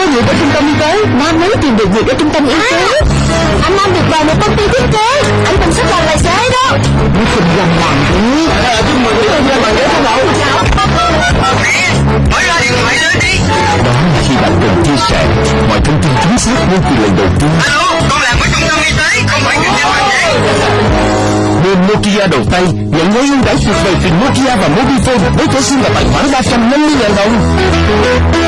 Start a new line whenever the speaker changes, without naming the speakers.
có việc ở trung tâm y tế Nam mới tìm được việc ở trung tâm y tế. Anh Nam được vào một công ty thiết kế. Anh cần sắp làm tài xế đó. Nó không làm làm thế
Chúc mừng quý công dân bằng ghế số đầu
Mở ra điện thoại lên đi.
Đó là khi bạn cần chia sẻ mọi thông tin chính xác ngay từ lần đầu tiên.
Alo, con làm ở trung tâm y tế Không phải kinh doanh bằng vậy
Nokia đầu tay nhận gói ưu đãi tuyệt vời từ Nokia và Mobifone với thẻ sim và tài khoản 350.000 đồng.